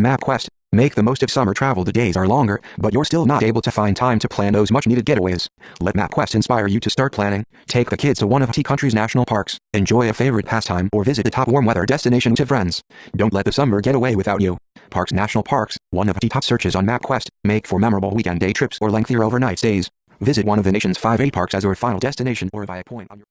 MapQuest. Make the most of summer travel. The days are longer, but you're still not able to find time to plan those much needed getaways. Let MapQuest inspire you to start planning. Take the kids to one of T country's national parks, enjoy a favorite pastime, or visit the top warm weather destination with friends. Don't let the summer get away without you. Parks National Parks, one of the top searches on MapQuest, make for memorable weekend day trips or lengthier overnight stays. Visit one of the nation's five A parks as your final destination or via point on your